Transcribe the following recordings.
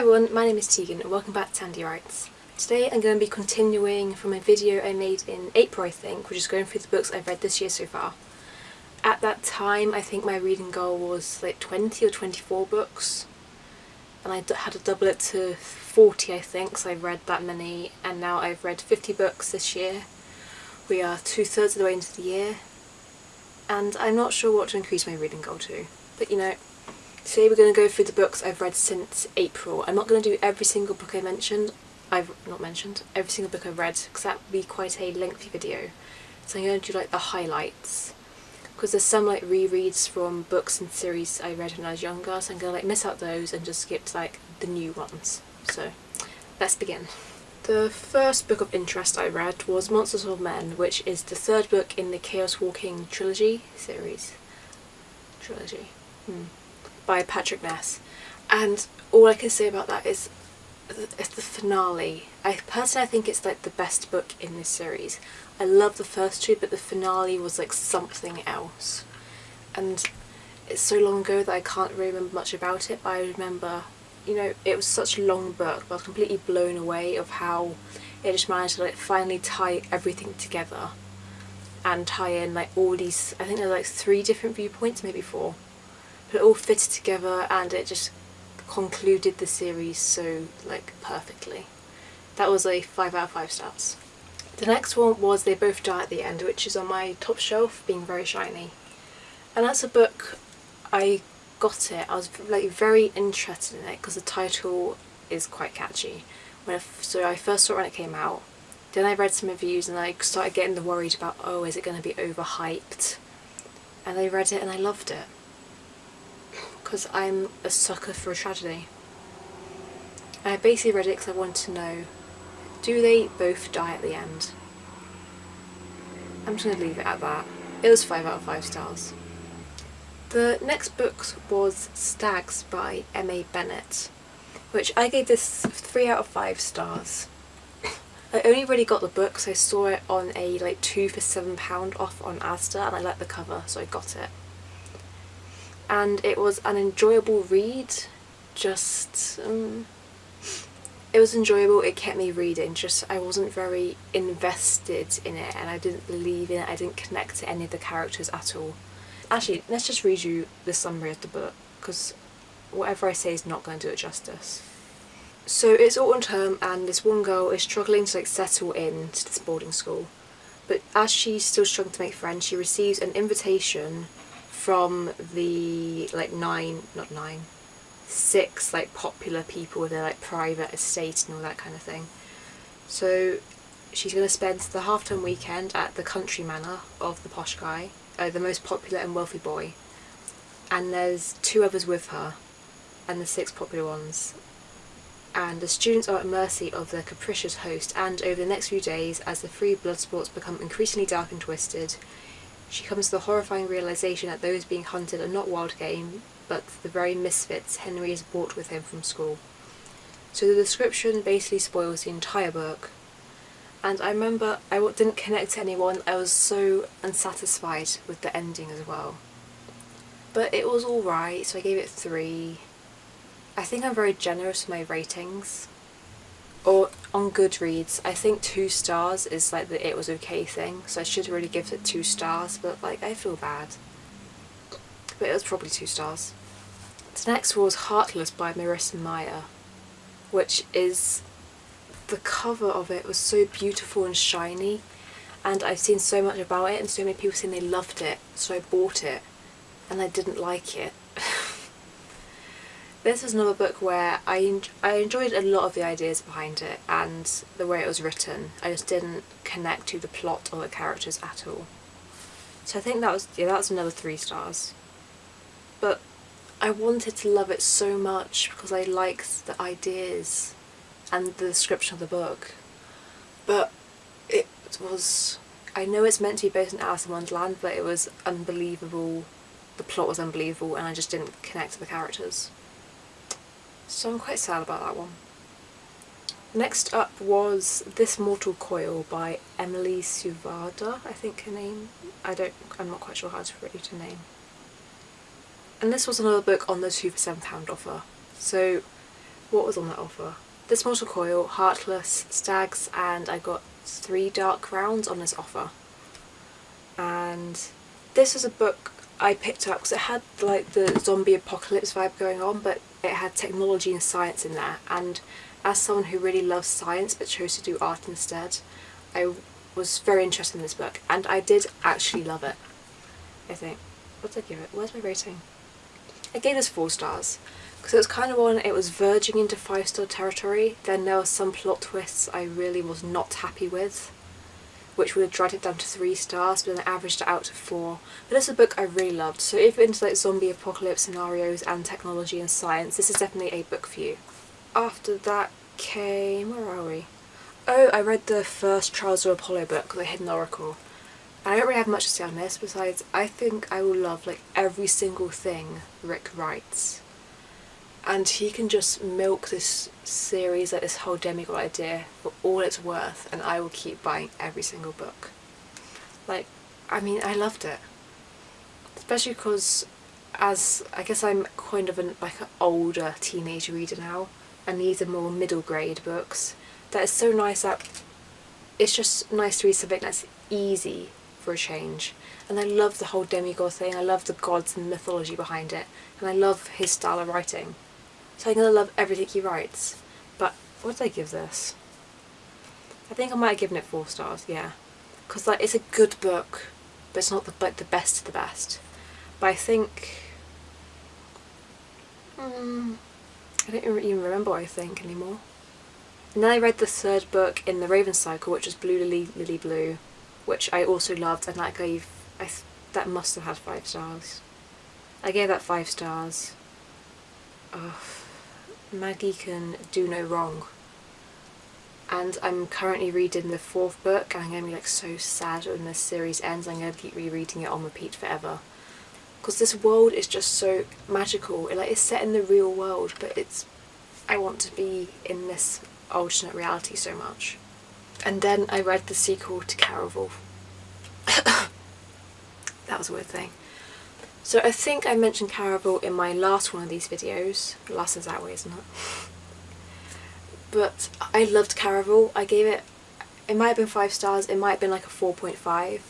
everyone, my name is Tegan and welcome back to Tandy Writes. Today I'm going to be continuing from a video I made in April I think, which is going through the books I've read this year so far. At that time I think my reading goal was like 20 or 24 books and I had to double it to 40 I think so I've read that many and now I've read 50 books this year. We are two thirds of the way into the year and I'm not sure what to increase my reading goal to but you know Today we're going to go through the books I've read since April. I'm not going to do every single book I mentioned, I've not mentioned, every single book I've read because that would be quite a lengthy video. So I'm going to do like the highlights because there's some like rereads from books and series I read when I was younger so I'm going to like miss out those and just skip to like the new ones. So let's begin. The first book of interest I read was Monsters of Men which is the third book in the Chaos Walking trilogy series. Trilogy. Hmm by Patrick Ness and all I can say about that is it's the finale. I personally I think it's like the best book in this series. I love the first two but the finale was like something else and it's so long ago that I can't really remember much about it but I remember you know it was such a long book but I was completely blown away of how it just managed to like finally tie everything together and tie in like all these I think there's like three different viewpoints maybe four it all fitted together and it just concluded the series so like perfectly. That was a 5 out of 5 stars. The next one was They Both Die at the End which is on my top shelf being very shiny. And that's a book I got it. I was like very interested in it because the title is quite catchy. When I, so I first saw it when it came out. Then I read some reviews and I started getting the worried about oh is it going to be overhyped? And I read it and I loved it because I'm a sucker for a tragedy. I basically read it because I wanted to know, do they both die at the end? I'm just going to leave it at that. It was 5 out of 5 stars. The next book was Stags by M.A. Bennett, which I gave this 3 out of 5 stars. I only really got the book because I saw it on a like 2 for £7 off on Asda and I liked the cover so I got it and it was an enjoyable read. Just um, it was enjoyable. It kept me reading. Just I wasn't very invested in it and I didn't believe in it. I didn't connect to any of the characters at all. Actually let's just read you the summary of the book because whatever I say is not going to do it justice. So it's autumn term and this one girl is struggling to like settle in to this boarding school. But as she's still struggling to make friends she receives an invitation from the like nine, not nine, six like popular people with their like private estate and all that kind of thing. So she's going to spend the half-term weekend at the country manor of the posh guy, uh, the most popular and wealthy boy. And there's two others with her, and the six popular ones. And the students are at mercy of their capricious host, and over the next few days, as the free blood sports become increasingly dark and twisted, she comes to the horrifying realization that those being hunted are not wild game, but the very misfits Henry has brought with him from school. So the description basically spoils the entire book. And I remember I didn't connect to anyone, I was so unsatisfied with the ending as well. But it was alright, so I gave it three. I think I'm very generous with my ratings or on Goodreads, I think two stars is like the it was okay thing, so I should really give it two stars, but like I feel bad. But it was probably two stars. The next was Heartless by Marissa Meyer, which is the cover of it was so beautiful and shiny and I've seen so much about it and so many people saying they loved it so I bought it and I didn't like it. This is another book where I, I enjoyed a lot of the ideas behind it and the way it was written. I just didn't connect to the plot or the characters at all. So I think that was, yeah, that's another three stars. But I wanted to love it so much because I liked the ideas and the description of the book. But it was, I know it's meant to be based on Alice in Wonderland, but it was unbelievable. The plot was unbelievable and I just didn't connect to the characters. So I'm quite sad about that one. Next up was This Mortal Coil by Emily Suvada, I think her name. I don't, I'm not quite sure how to read her name. And this was another book on the 2 for £7 offer. So what was on that offer? This Mortal Coil, Heartless, Stags, and I got three Dark Crowns on this offer. And this was a book I picked up because it had like the zombie apocalypse vibe going on, but it had technology and science in there. And as someone who really loves science but chose to do art instead, I was very interested in this book and I did actually love it. I think. What did I give it? Where's my rating? I gave this four stars because it was kind of one, it was verging into five star territory. Then there were some plot twists I really was not happy with, which would have dragged it down to three stars, but then I averaged it out to four. But is a book I really loved, so if you're into like zombie apocalypse scenarios and technology and science, this is definitely a book for you. After that came, where are we? Oh, I read the first Trials of Apollo book, The Hidden Oracle. I don't really have much to say on this besides I think I will love like every single thing Rick writes. And he can just milk this series, like this whole demigod idea for all it's worth and I will keep buying every single book. Like, I mean, I loved it. Especially because as, I guess I'm kind of an like an older teenage reader now and these are more middle grade books. That is so nice that it's just nice to read something that's easy for a change. And I love the whole demigod thing, I love the gods and mythology behind it, and I love his style of writing. So I'm going to love everything he writes. But what did I give this? I think I might have given it four stars, yeah. Because like it's a good book, but it's not the, like the best of the best. But I think... Hmm, I don't even remember what I think anymore. And then I read the third book in the Raven Cycle, which was Blue Lily, Lily Blue, which I also loved and that gave, I that must have had five stars. I gave that five stars. Oh, Maggie can do no wrong. And I'm currently reading the fourth book and I'm going to be like so sad when this series ends. I'm going to keep rereading it on repeat forever. Because this world is just so magical. It, like, it's set in the real world but it's I want to be in this alternate reality so much. And then I read the sequel to Caraval. that was a weird thing. So I think I mentioned Caraval in my last one of these videos. Last is that way, isn't it? But I loved Caraval. I gave it, it might have been 5 stars, it might have been like a 4.5.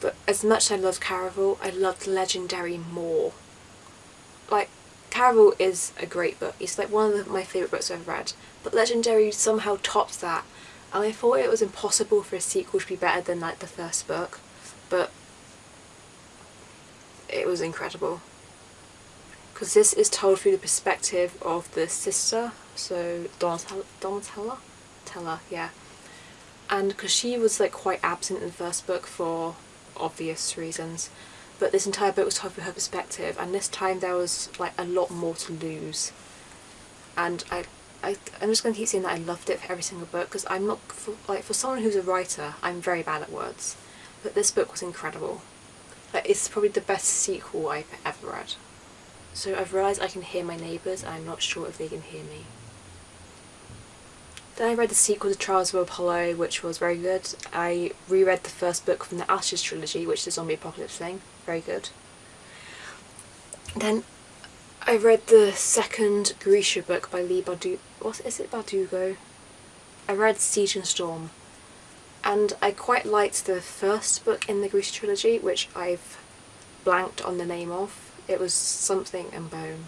But as much as I loved Caraval, I loved Legendary more. Like, Caraval is a great book. It's like one of the, my favourite books I've read. But Legendary somehow tops that and I thought it was impossible for a sequel to be better than like the first book but it was incredible because this is told through the perspective of the sister so Donatella, Donatella? Tella, yeah and because she was like quite absent in the first book for obvious reasons but this entire book was told through her perspective and this time there was like a lot more to lose and I I, I'm just going to keep saying that I loved it for every single book because I'm not, for, like for someone who's a writer, I'm very bad at words. But this book was incredible. It's probably the best sequel I've ever read. So I've realised I can hear my neighbours and I'm not sure if they can hear me. Then I read the sequel to Trials of Apollo which was very good. I reread the first book from the Ashes trilogy which is the zombie apocalypse thing. Very good. Then I read the second Grisha book by Leigh Bardugo. What is it, Bardugo? I read Siege and Storm, and I quite liked the first book in the Grisha trilogy, which I've blanked on the name of. It was something and bone.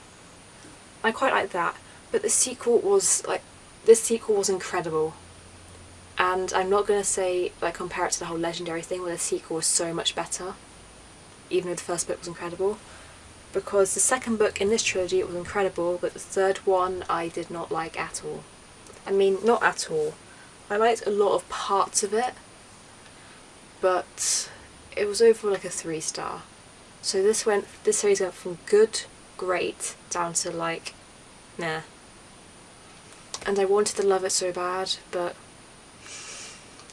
I quite liked that, but the sequel was like this sequel was incredible. And I'm not gonna say like compare it to the whole legendary thing where the sequel was so much better, even though the first book was incredible because the second book in this trilogy was incredible but the third one I did not like at all. I mean not at all. I liked a lot of parts of it but it was overall like a three star. So this went this series went from good, great down to like nah. And I wanted to love it so bad but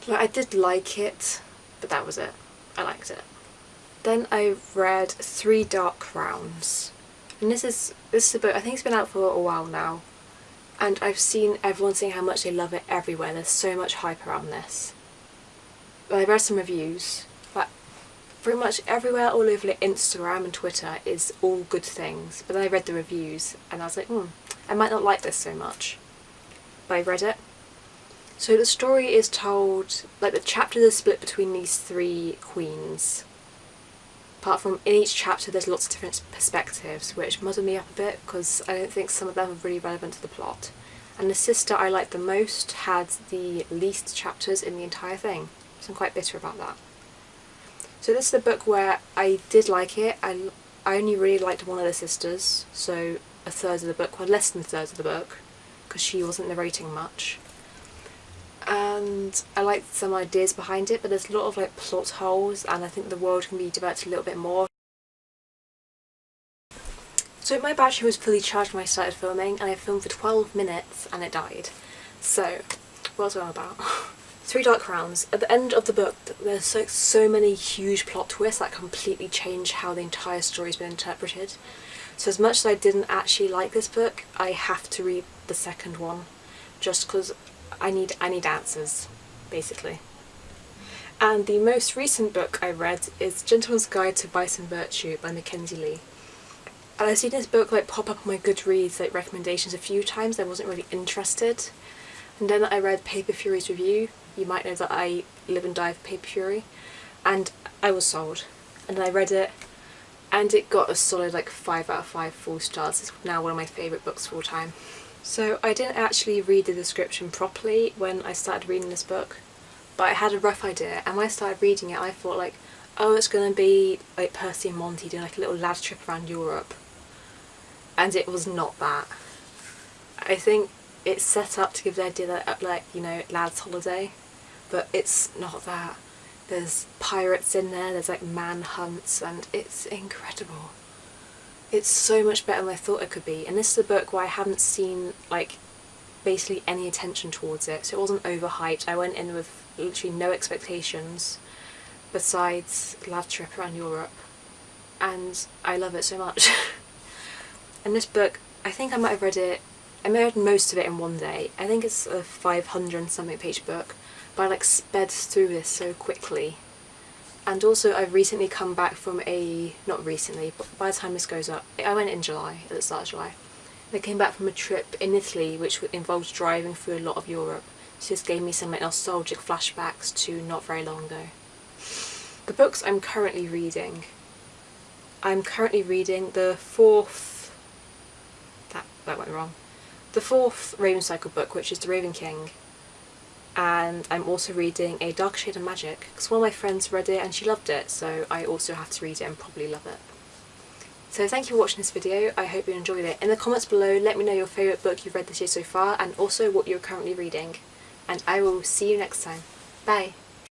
like I did like it but that was it. I liked it. Then I read Three Dark Crowns. And this is this is a book, I think it's been out for a while now. And I've seen everyone saying how much they love it everywhere. There's so much hype around this. I read some reviews. But pretty much everywhere all over like Instagram and Twitter is all good things. But then I read the reviews and I was like, hmm, I might not like this so much, but I read it. So the story is told, like the chapters are split between these three queens. Apart from in each chapter there's lots of different perspectives which muddle me up a bit because I don't think some of them are really relevant to the plot. And the sister I liked the most had the least chapters in the entire thing, so I'm quite bitter about that. So this is the book where I did like it, I, I only really liked one of the sisters, so a third of the book, well less than a third of the book, because she wasn't narrating much and I liked some ideas behind it but there's a lot of like plot holes and I think the world can be developed a little bit more. So my battery was fully charged when I started filming and I filmed for 12 minutes and it died. So, what was I about? Three Dark Crowns. At the end of the book there's so, so many huge plot twists that completely change how the entire story's been interpreted. So as much as I didn't actually like this book, I have to read the second one just because I need I need answers, basically. And the most recent book I read is Gentleman's Guide to Vice and Virtue by Mackenzie Lee. And I've seen this book like pop up on my Goodreads like recommendations a few times, I wasn't really interested. And then I read Paper Fury's review, you might know that I live and die for Paper Fury, and I was sold. And I read it, and it got a solid like 5 out of 5 full stars. It's now one of my favourite books of all time. So I didn't actually read the description properly when I started reading this book, but I had a rough idea and when I started reading it I thought like, oh it's going to be like Percy and Monty doing like a little lad trip around Europe. And it was not that. I think it's set up to give the idea that uh, like, you know, lad's holiday, but it's not that. There's pirates in there, there's like manhunts and it's incredible. It's so much better than I thought it could be and this is a book where I haven't seen like basically any attention towards it so it wasn't overhyped. I went in with literally no expectations besides love trip around Europe and I love it so much. and this book, I think I might have read it, I may have read most of it in one day. I think it's a 500 something page book but I like sped through this so quickly and also I've recently come back from a, not recently, but by the time this goes up, I went in July, at the start of July. I came back from a trip in Italy which involves driving through a lot of Europe. So this gave me some nostalgic flashbacks to not very long ago. The books I'm currently reading. I'm currently reading the fourth, that, that went wrong, the fourth Raven Cycle book which is The Raven King and I'm also reading A Dark Shade of Magic because one of my friends read it and she loved it so I also have to read it and probably love it. So thank you for watching this video, I hope you enjoyed it. In the comments below let me know your favourite book you've read this year so far and also what you're currently reading and I will see you next time. Bye!